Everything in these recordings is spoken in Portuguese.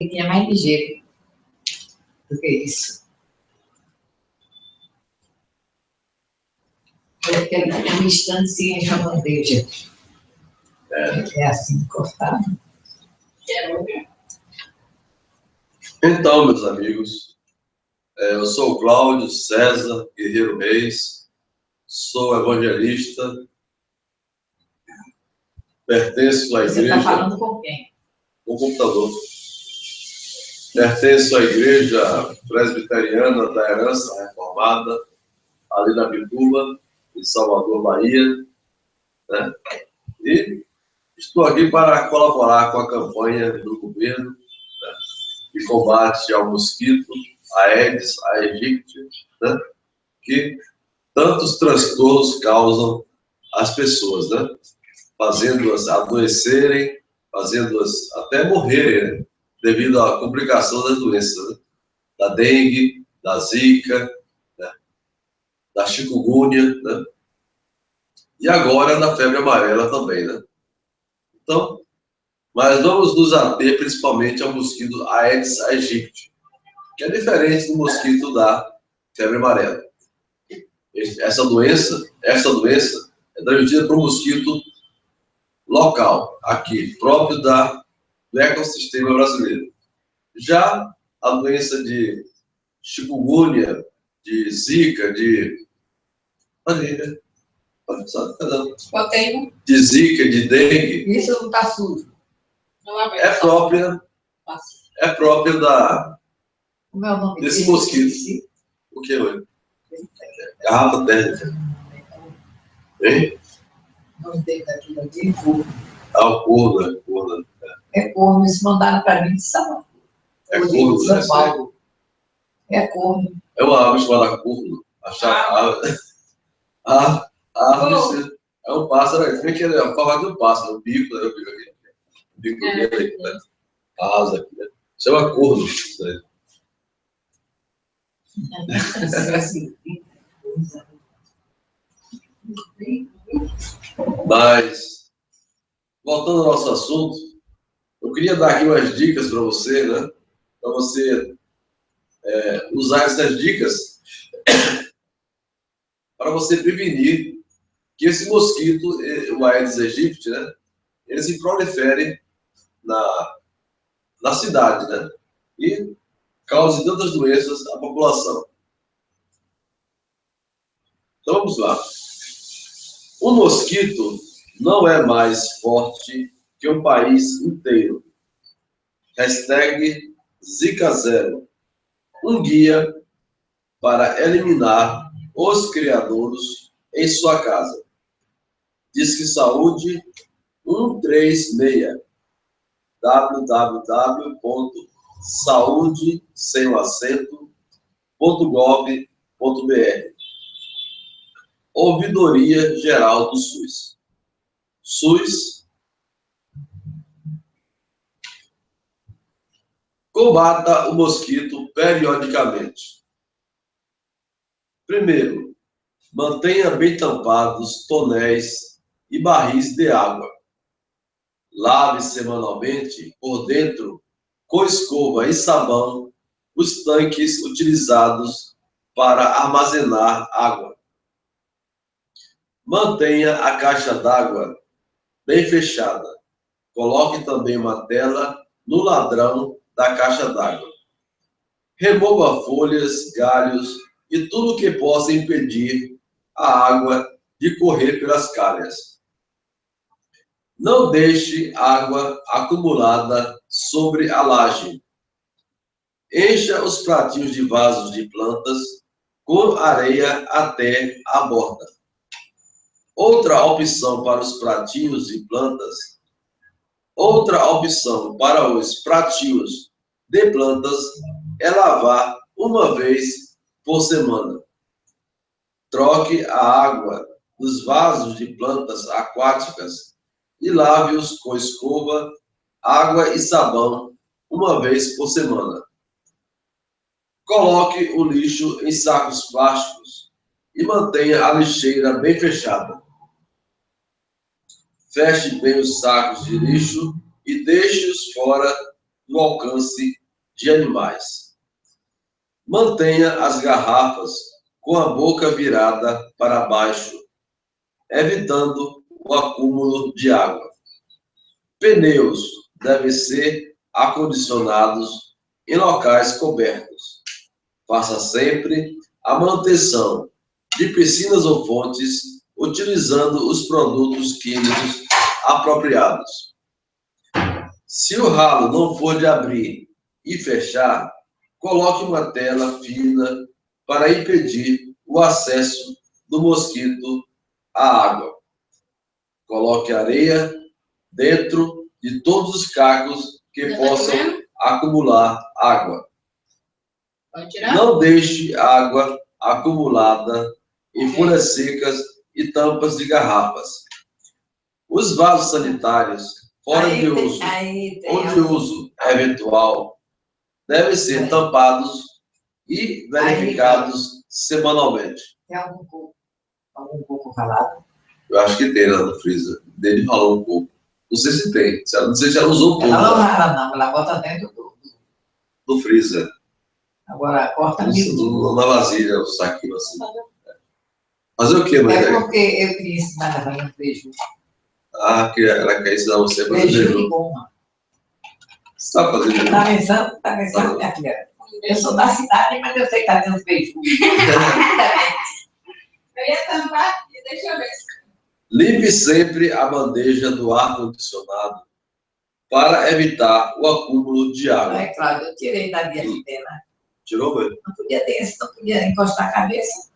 Ele é mais ligeiro do que isso. Eu quero que uma instância a bandeja. É. é assim, cortado. Então, meus amigos, é, eu sou o Cláudio César Guerreiro Reis, sou evangelista, pertenço à igreja. Você está falando com quem? Com o computador. Pertenço à igreja presbiteriana da Herança Reformada, ali na Bituba, em Salvador, Bahia. Né? E estou aqui para colaborar com a campanha do governo de combate ao mosquito, a Aedes aegypti, né? que tantos transtornos causam às pessoas, né? fazendo-as adoecerem, fazendo-as até morrerem, né? Devido à complicação das doenças, né? da dengue, da zika, né? da chikungunya, né? e agora da febre amarela também. Né? Então, mas vamos nos ater principalmente ao mosquito Aedes aegypti, que é diferente do mosquito da febre amarela. Essa doença, essa doença é transmitida por um mosquito local, aqui, próprio da, do ecossistema brasileiro. Já a doença de chikungunya, de zika, de... Ali, né? De zika, de dengue. Isso não está sujo. É própria, é própria da, desse mosquito. O que é? Garrafa térmica. Hein? Ah, o corno, é corno. É corno, eles mandaram para mim de São É corno, de São Paulo. É corno. É uma árvore chamada corno. Achar a árvore é um pássaro, é que é? A forma de um pássaro, o bico, né? O bico aqui bico é. dele, né? asa aqui, né? Chama corno. Né? Mas, voltando ao nosso assunto, eu queria dar aqui umas dicas para você, né? Para você é, usar essas dicas para você prevenir que esse mosquito, o Aedes aegypti, né? Ele se prolifere na, na cidade, né? E cause tantas doenças à população. Então vamos lá. O mosquito não é mais forte que o país inteiro. Hashtag Zika Zero. Um guia para eliminar os criadores em sua casa. Diz que saúde 136 www.saude.gov.br Ouvidoria Geral do SUS. SUS combata o mosquito periodicamente. Primeiro, mantenha bem tampados tonéis e barris de água Lave semanalmente por dentro, com escova e sabão, os tanques utilizados para armazenar água. Mantenha a caixa d'água bem fechada. Coloque também uma tela no ladrão da caixa d'água. Remova folhas, galhos e tudo que possa impedir a água de correr pelas calhas. Não deixe água acumulada sobre a laje. Encha os pratinhos de vasos de plantas com areia até a borda. Outra opção para os pratinhos de plantas, outra opção para os pratinhos de plantas é lavar uma vez por semana. Troque a água dos vasos de plantas aquáticas e lave-os com escova, água e sabão uma vez por semana. Coloque o lixo em sacos plásticos e mantenha a lixeira bem fechada. Feche bem os sacos de lixo e deixe-os fora do alcance de animais. Mantenha as garrafas com a boca virada para baixo, evitando o acúmulo de água. Pneus devem ser acondicionados em locais cobertos. Faça sempre a manutenção de piscinas ou fontes utilizando os produtos químicos apropriados. Se o ralo não for de abrir e fechar, coloque uma tela fina para impedir o acesso do mosquito à água. Coloque areia dentro de todos os cacos que tá possam acumular água. Não deixe água acumulada em folhas secas e tampas de garrafas. Os vasos sanitários, fora aí de uso, ou de uso eventual, devem ser tampados e verificados aí, semanalmente. Tem algum coco, algum coco ralado? Eu acho que tem lá no freezer. Dele falou um pouco. Não sei se tem. Não sei se ela usou um pouco. Ela não rala, não. Ela bota dentro do... Do freezer. Agora, corta Isso, Na vasilha, o saquinho assim. Fazer o quê, Maria? É porque eu queria ensinar a fazer um feijão. Ah, que ela quer ensinar você a fazer feijão. Você está fazendo Tá pensando, tá pensando, minha filha. Eu sou da cidade, mas eu sei que tá tendo feijão. eu ia tampar, deixa eu ver. Limpe sempre a bandeja do ar-condicionado para evitar o acúmulo de água. É claro, eu tirei da minha antena. Tirou, velho? Não podia ter, não podia encostar a cabeça.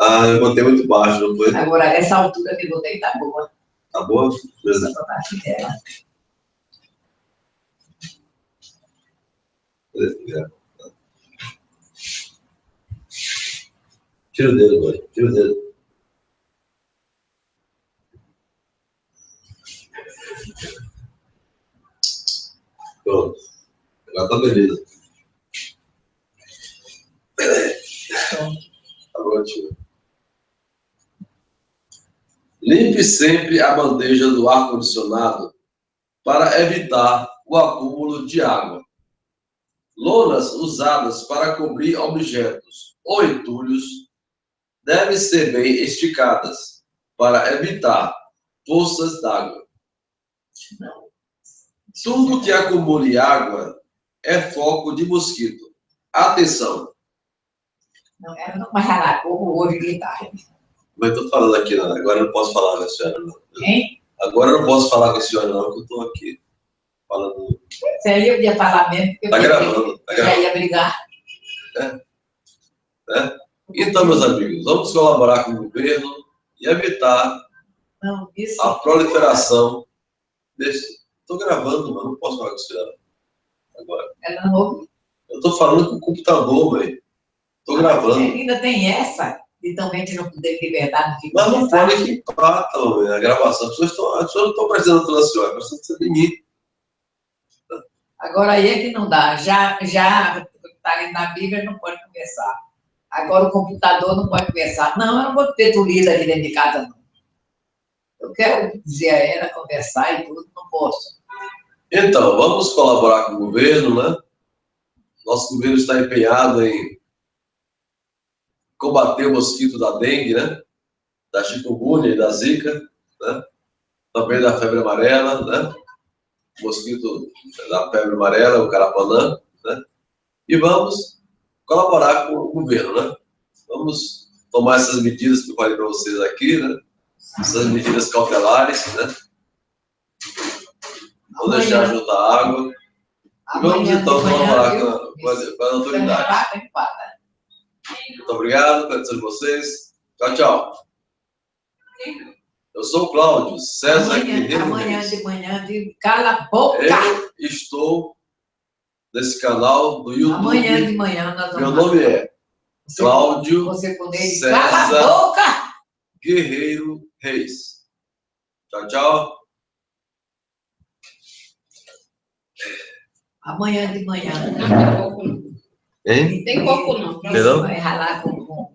Ah, eu botei muito baixo, não foi? Agora, essa altura que eu botei tá boa. Tá boa? Beleza. Vou dela. Tira o dedo, mãe. Tira o dedo. Pronto. Agora tá beleza. Tá ótimo. Limpe sempre a bandeja do ar-condicionado para evitar o acúmulo de água. Lonas usadas para cobrir objetos ou entulhos devem ser bem esticadas para evitar poças d'água. Tudo que acumule água é foco de mosquito. Atenção! Não, ela não ralar como hoje de tarde. Mas estou falando aqui, não. agora eu não posso falar com a senhora, não. Hein? Agora eu não posso falar com a senhora, não, porque eu estou aqui falando. Você aí ia falar mesmo, tá gravando, tá gravando. já ia brigar. É. é. Então, meus amigos, vamos colaborar com o governo e evitar não, isso... a proliferação desse. Estou gravando, mas não posso falar com senhora. Agora. Ela não ouve? Eu estou falando com o computador, mãe. Estou gravando. Ainda tem essa? e também de não poder liberdade. De Mas não pode que empata a gravação. As pessoas, estão, as pessoas não estão prestando atenção, elas estão de mim. Agora aí é que não dá. Já, já está na Bíblia, não pode conversar. Agora o computador não pode conversar. Não, eu não vou ter tulida aqui dentro de casa, não. Eu quero dizer a ela, conversar e tudo, não posso. Então, vamos colaborar com o governo, né? Nosso governo está empenhado em combater o mosquito da dengue, né? Da chikungunya e da zika, né? Também da febre amarela, né? Mosquito da febre amarela, o carapanã, né? E vamos colaborar com o governo, né? Vamos tomar essas medidas que eu falei para vocês aqui, né? Essas medidas cautelares, né? Não deixar juntar água. E vamos então colaborar com, com, as, com as autoridades. Muito obrigado de vocês. Tchau, tchau. Eu sou o Cláudio César amanhã, Guerreiro Amanhã de manhã, de cala a boca. Eu estou nesse canal do YouTube. Amanhã de manhã nós vamos... Meu nome é Cláudio você César cala a boca. Guerreiro Reis. Tchau, tchau. Amanhã de manhã. Hein? Não tem coco, não. Perdão? Vai ralar com, com, com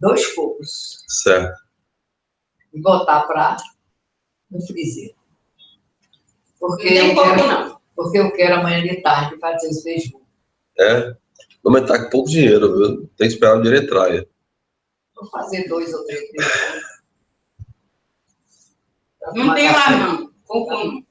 dois cocos. Certo. E botar para no freezer. Porque não tem coco, não. Porque eu quero amanhã de tarde fazer os beijos. É? Não, mas tá com pouco dinheiro, viu? Tem que esperar o dinheiro entrar. Vou fazer dois ou três. Não tem lá, não. Conclui.